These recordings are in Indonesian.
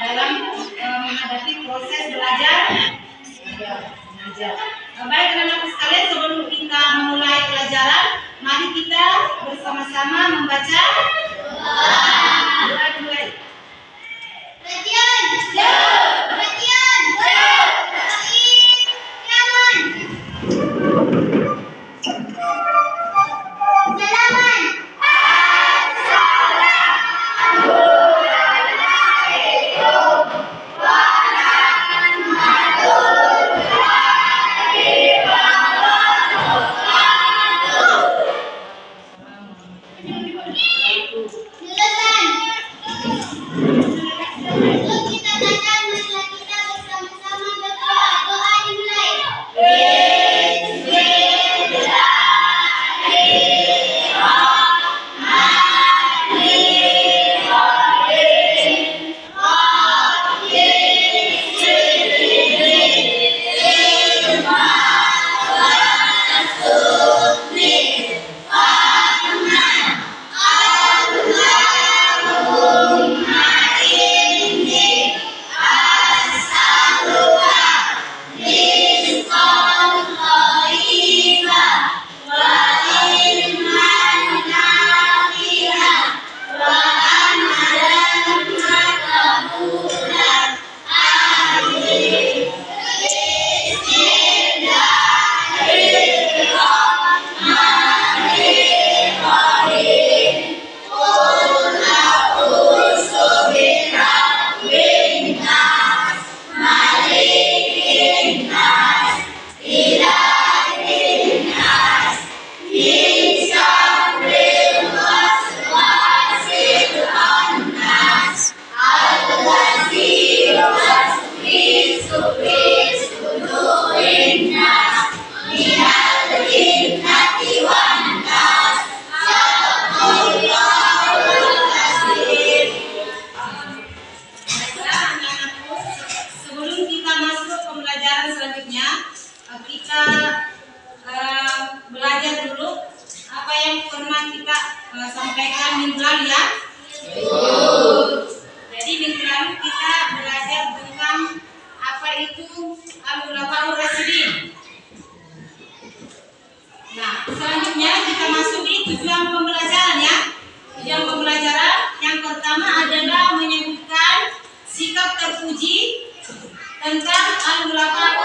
dalam eh, menghadapi proses belajar mengajar. Eh, Baik anak-anak sekalian sebelum kita memulai pelajaran, mari kita bersama-sama membaca dimulai. Perhatian. Perhatian. Kita eh, belajar dulu apa yang pernah kita eh, sampaikan minggu lalu ya. Jadi minggu lalu kita belajar tentang apa itu al-ulama rasidin. Nah, selanjutnya kita masuki tujuan pembelajaran ya. Tujuan pembelajaran yang pertama adalah menyebutkan sikap terpuji tentang al-ulama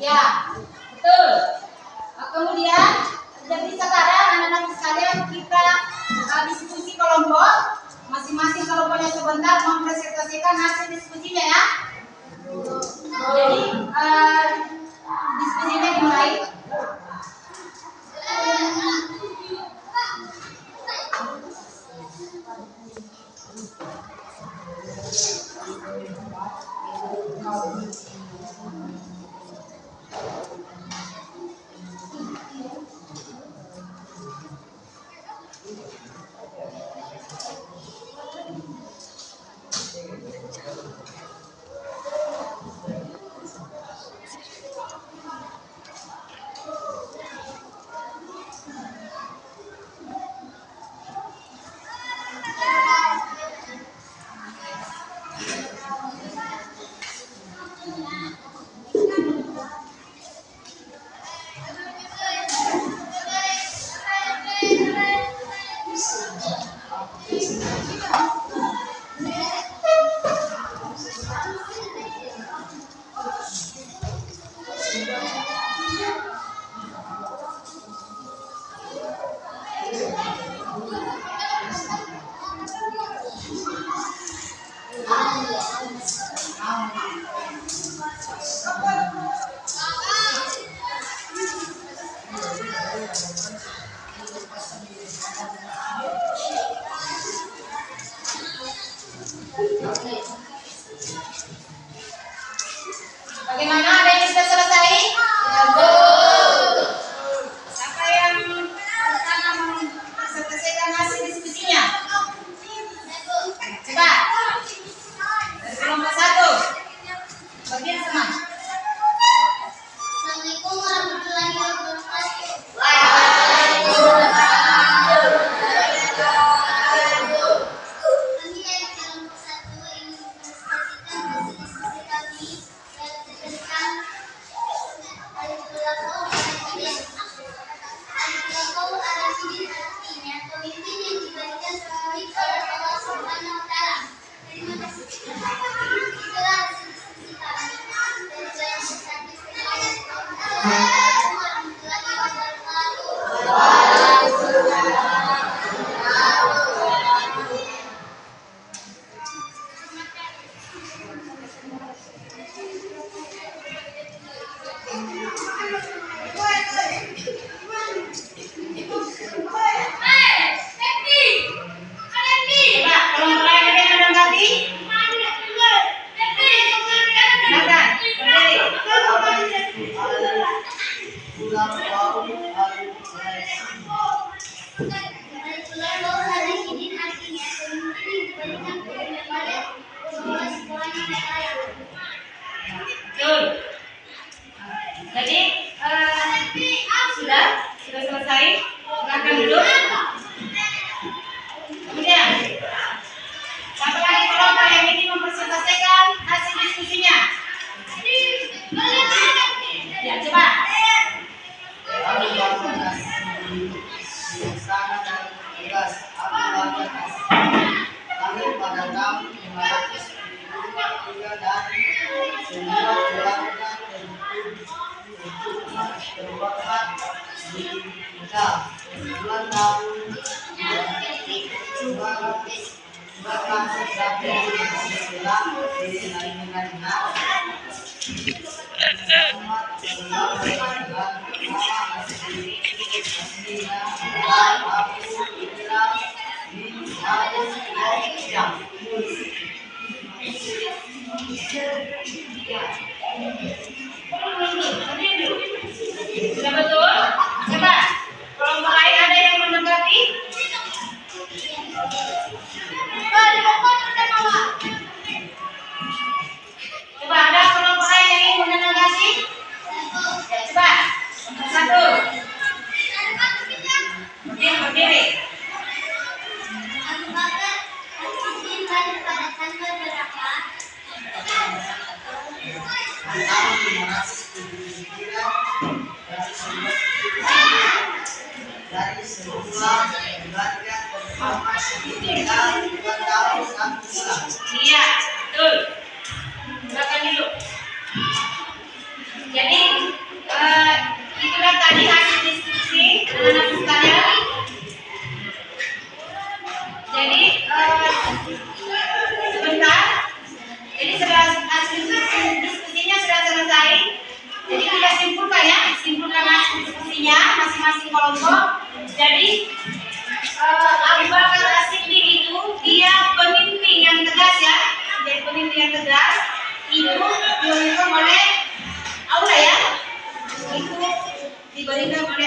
Ya, betul. Kemudian jadi sekarang anak-anak sekalian kita uh, diskusi kelompok masing-masing kelompoknya sebentar mempresentasikan hasil diskusinya ya. Jadi uh, diskusinya dimulai. vocês aí? Selamat tuh? kita tadi hasil diskusi anak-anak sekalian. Jadi uh, sebentar. Jadi sudah eh, hasil diskusinya sudah selesai. Jadi kita simpulkan ya, simpulkan hasil diskusinya masing-masing kelompok. Jadi என்ன பண்ணி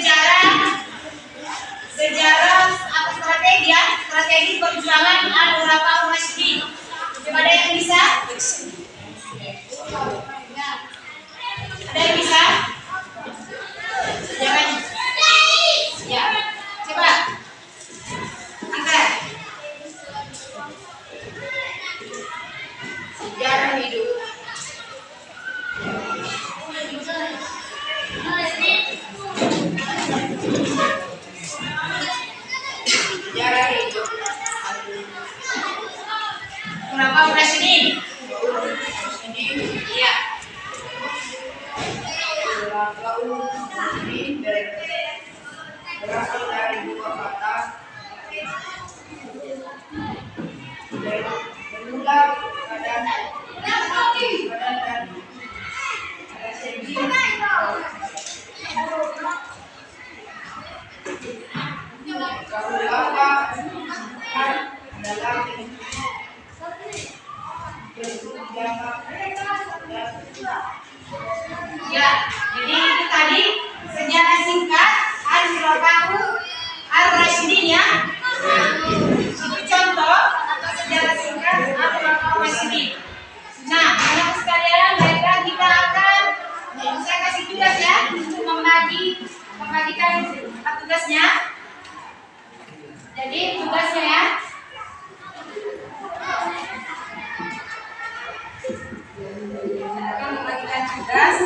sejarah sejarah apa strategi ya strategi perjuangan al urafa masjid ada yang bisa? Ada yang Rabaul Rashidin. Ya, jadi itu tadi sejarah singkat Al-Khulafahu Ar-Rasyidin ya. Itu contoh atau sejarah singkat Al-Khulafahu Ar-Rasyidin. Nah, anak sekalian, baiklah kita akan saya kasih tugas ya untuk membagi membagikan tugasnya. Jadi tugasnya ya.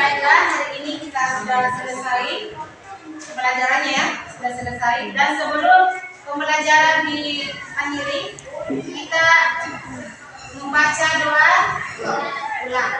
baiklah hari ini kita sudah selesai pelajarannya ya, sudah selesai dan sebelum pembelajaran di akhiri kita membaca doa ulang.